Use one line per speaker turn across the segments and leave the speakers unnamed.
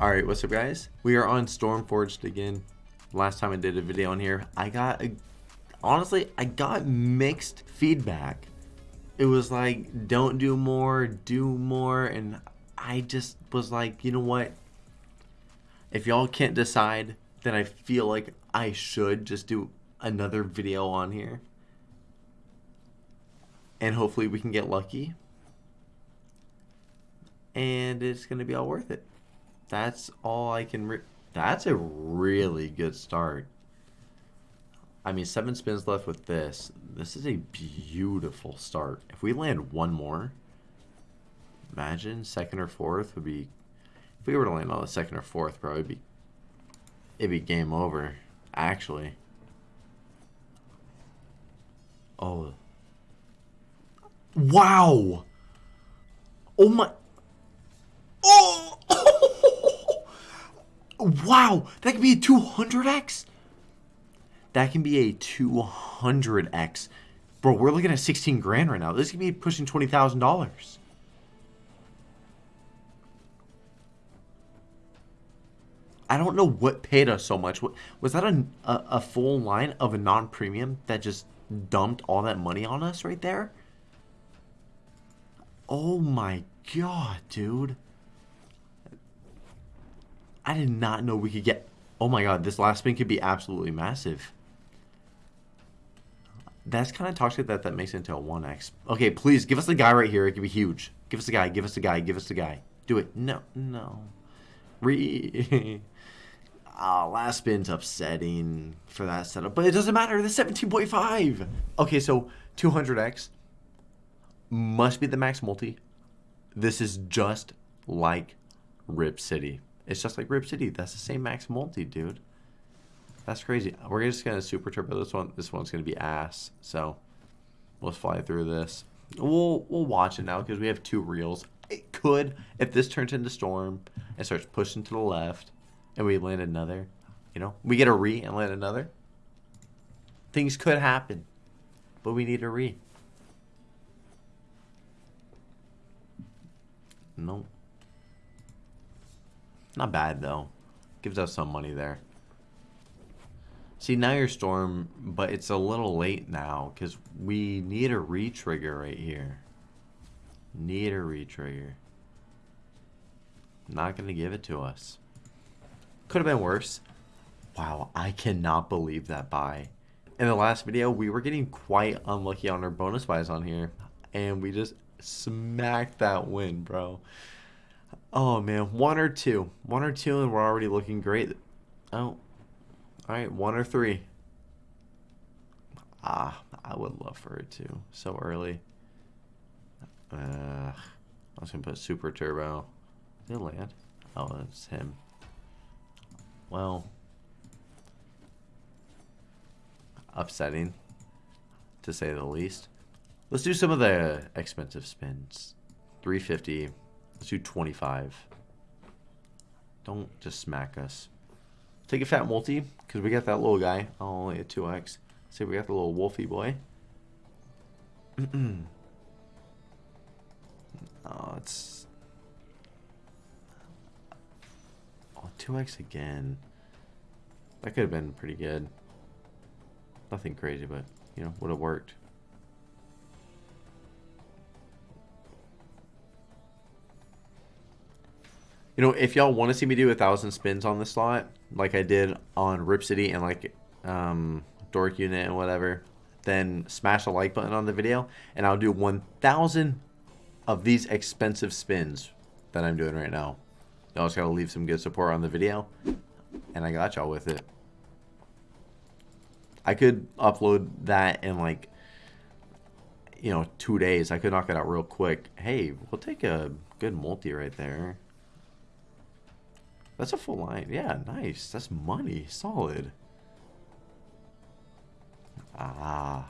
Alright, what's up guys? We are on Stormforged again. Last time I did a video on here, I got, a, honestly, I got mixed feedback. It was like, don't do more, do more, and I just was like, you know what? If y'all can't decide, then I feel like I should just do another video on here. And hopefully we can get lucky. And it's going to be all worth it. That's all I can... That's a really good start. I mean, seven spins left with this. This is a beautiful start. If we land one more, imagine second or fourth would be... If we were to land on the second or fourth, it'd be... It'd be game over, actually. Oh. Wow! Oh my... Oh! Wow! That could be a 200x? That can be a 200x. Bro, we're looking at 16 grand right now. This could be pushing $20,000. I don't know what paid us so much. Was that a, a, a full line of a non-premium that just dumped all that money on us right there? Oh my god, dude. I did not know we could get... Oh my god, this last spin could be absolutely massive. That's kind of toxic that that makes it into a 1x. Okay, please, give us the guy right here. It could be huge. Give us the guy, give us the guy, give us the guy. Do it. No, no. Re... oh, last spin's upsetting for that setup. But it doesn't matter. The 17.5. Okay, so 200x must be the max multi. This is just like Rip City. It's just like Rip City. That's the same max multi, dude. That's crazy. We're just gonna super turbo this one. This one's gonna be ass. So let's fly through this. We'll we'll watch it now because we have two reels. It could if this turns into storm and starts pushing to the left, and we land another. You know, we get a re and land another. Things could happen, but we need a re. Nope. Not bad though. Gives us some money there. See, now you're Storm, but it's a little late now because we need a re-trigger right here. Need a re-trigger. Not going to give it to us. Could have been worse. Wow, I cannot believe that buy. In the last video, we were getting quite unlucky on our bonus buys on here. And we just smacked that win, bro. Oh, man. One or two. One or two, and we're already looking great. Oh, Alright, one or three. Ah, I would love for it to. So early. Uh, I was to put super turbo. Did land? Oh, it's him. Well. Upsetting. To say the least. Let's do some of the expensive spins. 350. Let's do 25. Don't just smack us. Take a fat multi, because we got that little guy. Oh, only a 2x. See, we got the little wolfy boy. oh, it's... Oh, 2x again. That could have been pretty good. Nothing crazy, but, you know, would have worked. You know, if y'all want to see me do a thousand spins on the slot, like I did on Rip City and like um, Dork Unit and whatever, then smash the like button on the video, and I'll do 1,000 of these expensive spins that I'm doing right now. Y'all just gotta leave some good support on the video, and I got y'all with it. I could upload that in like, you know, two days. I could knock it out real quick. Hey, we'll take a good multi right there. That's a full line. Yeah, nice. That's money. Solid. Ah.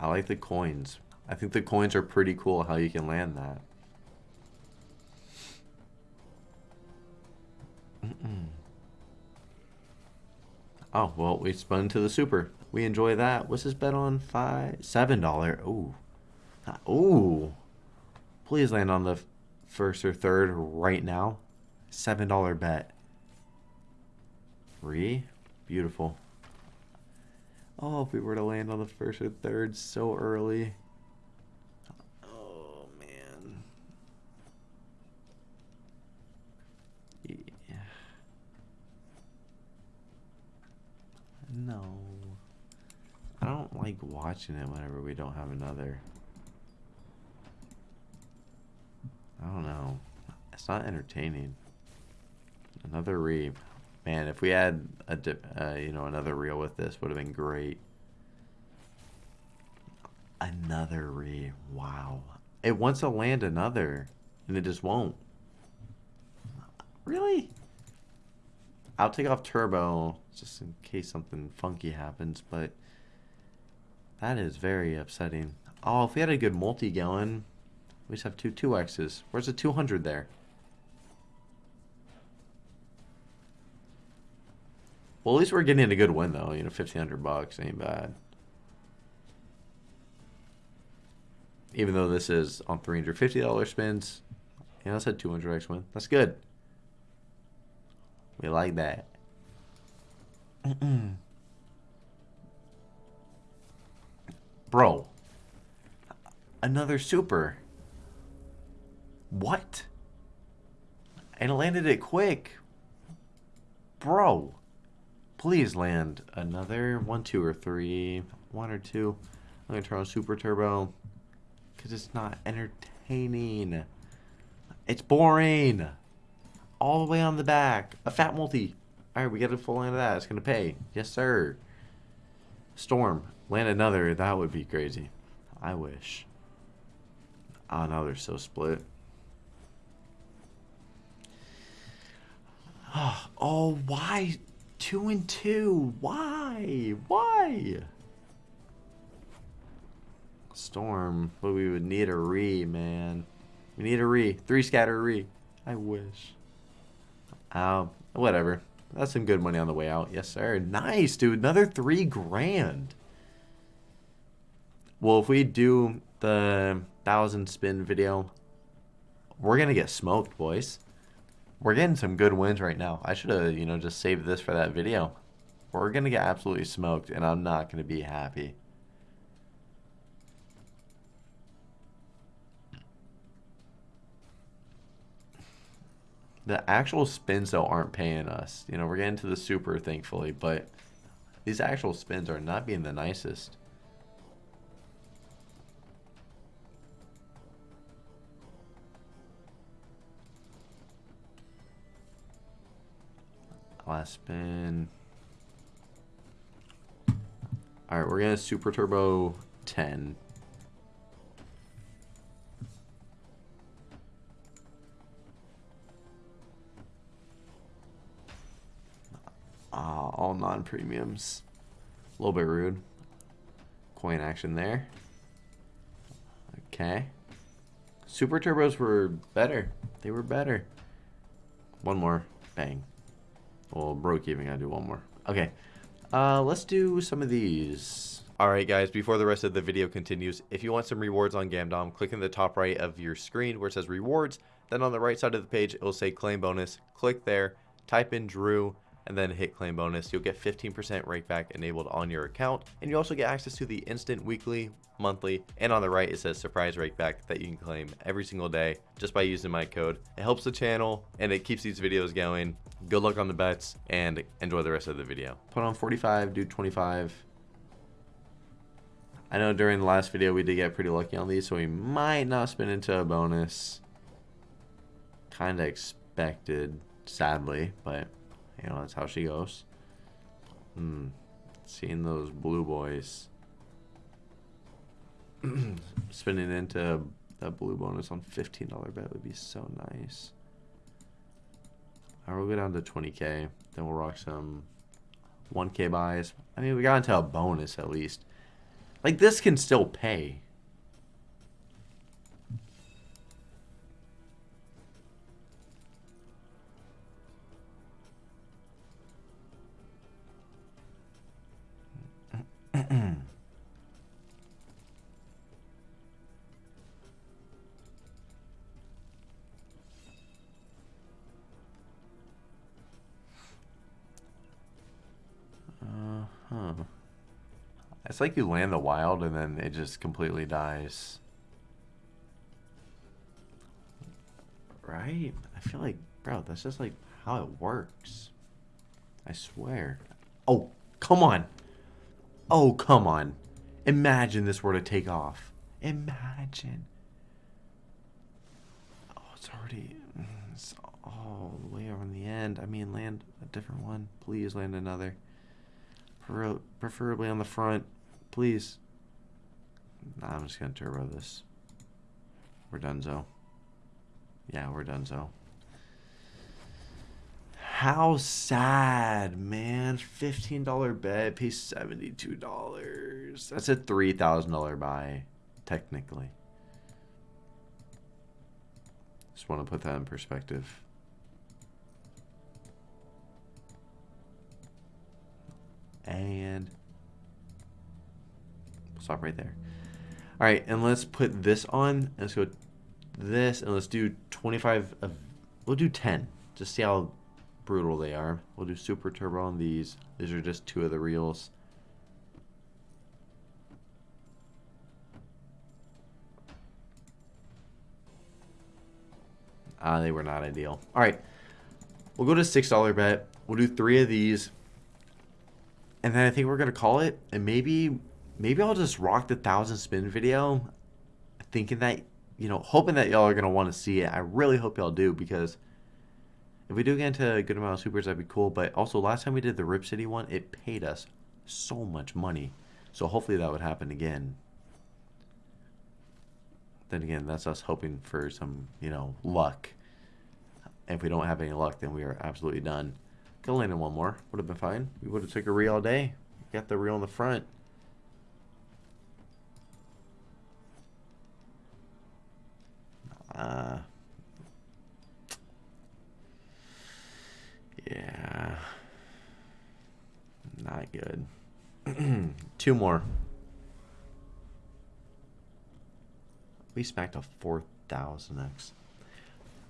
I like the coins. I think the coins are pretty cool how you can land that. Oh, well, we spun to the super. We enjoy that. What's this bet on? Five, seven dollar. Ooh. Ooh. Please land on the first or third right now. Seven dollar bet. Three. Beautiful. Oh, if we were to land on the first or third so early. Oh, man. Yeah. No. I don't like watching it whenever we don't have another. I don't know. It's not entertaining. Another re. Man, if we had a uh, you know another reel with this, would have been great. Another re. Wow. It wants to land another, and it just won't. Really? I'll take off turbo just in case something funky happens, but that is very upsetting. Oh, if we had a good multi going, we just have two 2Xs. Where's the 200 there? Well, at least we're getting a good win, though. You know, 1500 bucks ain't bad. Even though this is on $350 spins, know, that's a 200x win. That's good. We like that. Bro. Another super. What? And landed it quick. Bro. Please land another one, two, or three. One or two. I'm going to turn on Super Turbo. Because it's not entertaining. It's boring. All the way on the back. A fat multi. Alright, we get a full line of that. It's going to pay. Yes, sir. Storm. Land another. That would be crazy. I wish. Ah, oh, no, they're so split. Oh, why? Two and two. Why? Why? Storm. But we would need a re, man. We need a re. Three scatter re. I wish. Oh, whatever. That's some good money on the way out. Yes, sir. Nice, dude. Another three grand. Well, if we do the thousand spin video, we're going to get smoked, boys. We're getting some good wins right now. I should have, you know, just saved this for that video. We're going to get absolutely smoked, and I'm not going to be happy. The actual spins, though, aren't paying us. You know, we're getting to the super, thankfully, but these actual spins are not being the nicest. Last spin. Alright, we're going to Super Turbo 10. Uh, all non-premiums. A little bit rude. Coin action there. Okay. Super Turbos were better. They were better. One more. Bang. Well, broke even. Gotta do one more. Okay. Uh, let's do some of these. Alright guys, before the rest of the video continues, if you want some rewards on Gamdom, click in the top right of your screen where it says rewards. Then on the right side of the page, it will say claim bonus. Click there, type in Drew, and then hit claim bonus. You'll get 15% rakeback enabled on your account. And you also get access to the instant weekly, monthly, and on the right it says surprise rakeback that you can claim every single day just by using my code. It helps the channel and it keeps these videos going. Good luck on the bets and enjoy the rest of the video. Put on 45, do 25. I know during the last video we did get pretty lucky on these, so we might not spin into a bonus. Kind of expected, sadly, but you know, that's how she goes. Hmm. Seeing those blue boys. Spinning into that blue bonus on $15 bet would be so nice. Alright, we'll go down to 20k. Then we'll rock some 1k buys. I mean, we got into a bonus at least. Like, this can still pay. It's like you land the wild and then it just completely dies. Right? I feel like, bro, that's just like how it works. I swear. Oh, come on. Oh, come on. Imagine this were to take off. Imagine. Oh, it's already... mm, It's all the way on the end. I mean, land a different one. Please land another. Preferably on the front. Please. Nah, I'm just going to turbo this. We're done, Zo. Yeah, we're done, Zo. How sad, man. $15 bet pays $72. That's a $3,000 buy, technically. Just want to put that in perspective. Stop right there. All right, and let's put this on. Let's go this, and let's do 25. Of, we'll do 10. Just see how brutal they are. We'll do super turbo on these. These are just two of the reels. Ah, they were not ideal. All right, we'll go to six dollar bet. We'll do three of these, and then I think we're gonna call it. And maybe, maybe I'll just rock the thousand spin video, thinking that you know, hoping that y'all are gonna want to see it. I really hope y'all do because if we do get into a good amount of supers, that'd be cool. But also, last time we did the Rip City one, it paid us so much money. So hopefully that would happen again. Then again, that's us hoping for some, you know, luck. If we don't have any luck, then we are absolutely done. Could have landed one more. Would have been fine. We would have took a reel all day. Got the reel in the front. Uh, yeah. Not good. Two more. We smacked a 4,000x.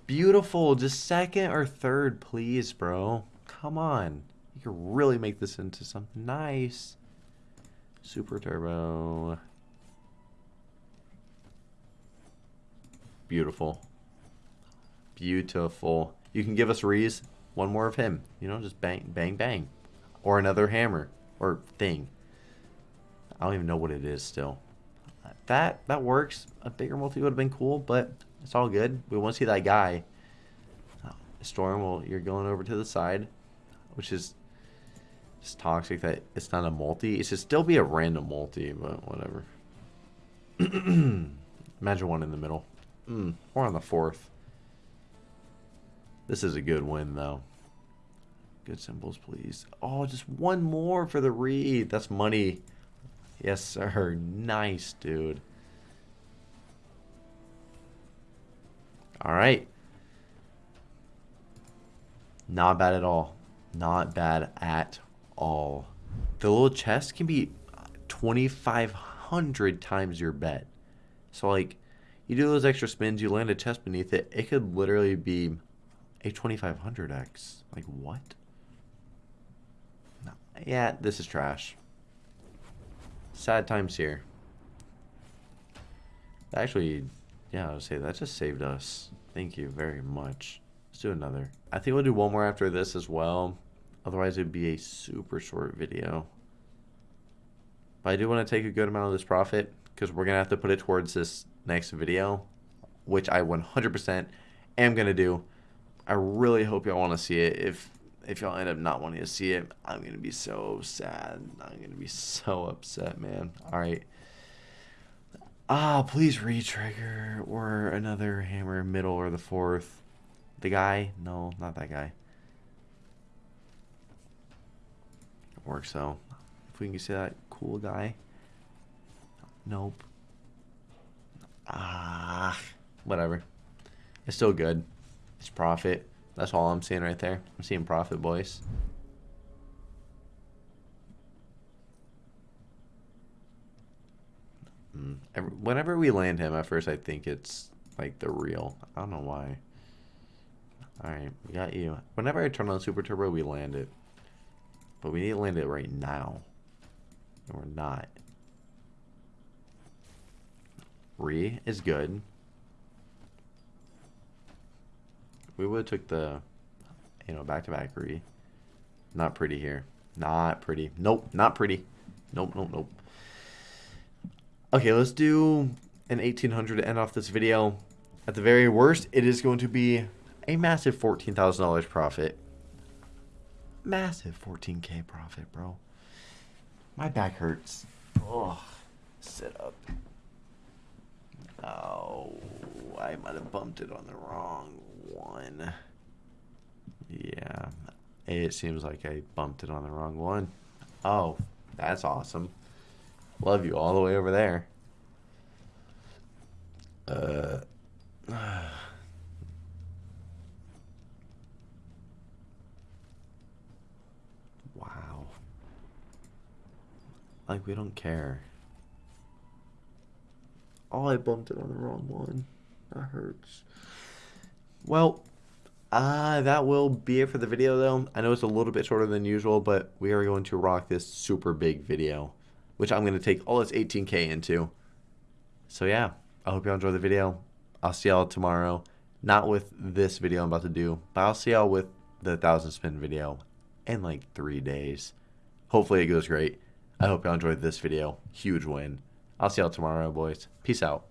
Beautiful. Just second or third, please, bro. Come on. You can really make this into something nice. Super turbo. Beautiful. Beautiful. You can give us Reese one more of him. You know, just bang, bang, bang. Or another hammer. Or thing. I don't even know what it is still. That that works. A bigger multi would have been cool, but it's all good. We want to see that guy. Uh, Storm, well, you're going over to the side, which is just toxic that it's not a multi. It should still be a random multi, but whatever. Imagine one in the middle. Mm, or on the fourth. This is a good win, though. Good symbols, please. Oh, just one more for the read. That's money. Yes, sir. Nice, dude. All right. Not bad at all. Not bad at all. The little chest can be 2,500 times your bet. So, like, you do those extra spins, you land a chest beneath it, it could literally be a 2500x. Like, what? No. Yeah, this is trash. Sad times here. Actually, yeah, I would say that just saved us. Thank you very much. Let's do another. I think we'll do one more after this as well. Otherwise, it would be a super short video. But I do want to take a good amount of this profit because we're going to have to put it towards this next video, which I 100% am going to do. I really hope y'all want to see it. If if y'all end up not wanting to see it, I'm going to be so sad. I'm going to be so upset, man. All right. Ah, please re-trigger or another hammer middle or the fourth. The guy? No, not that guy. It works though. If we can see that cool guy. Nope. Ah, whatever. It's still good. It's profit. That's all I'm seeing right there. I'm seeing profit, boys. Mm. Whenever we land him, at first I think it's like the real. I don't know why. Alright, we got you. Whenever I turn on Super Turbo, we land it. But we need to land it right now. And we're not. Re is good. We would have took the, you know, back-to-back Re. Not pretty here. Not pretty. Nope, not pretty. Nope, nope, nope. Okay, let's do an 1800 to end off this video. At the very worst, it is going to be a massive $14,000 profit. Massive 14k profit, bro. My back hurts. Oh, sit up. Oh, I might have bumped it on the wrong one. Yeah, it seems like I bumped it on the wrong one. Oh, that's awesome. Love you all the way over there. Uh. wow. Like, we don't care. Oh, I bumped it on the wrong one. That hurts. Well, uh, that will be it for the video, though. I know it's a little bit shorter than usual, but we are going to rock this super big video, which I'm going to take all this 18K into. So, yeah, I hope y'all enjoy the video. I'll see y'all tomorrow. Not with this video I'm about to do, but I'll see y'all with the 1,000 spin video in like three days. Hopefully it goes great. I hope y'all enjoyed this video. Huge win. I'll see y'all tomorrow, boys. Peace out.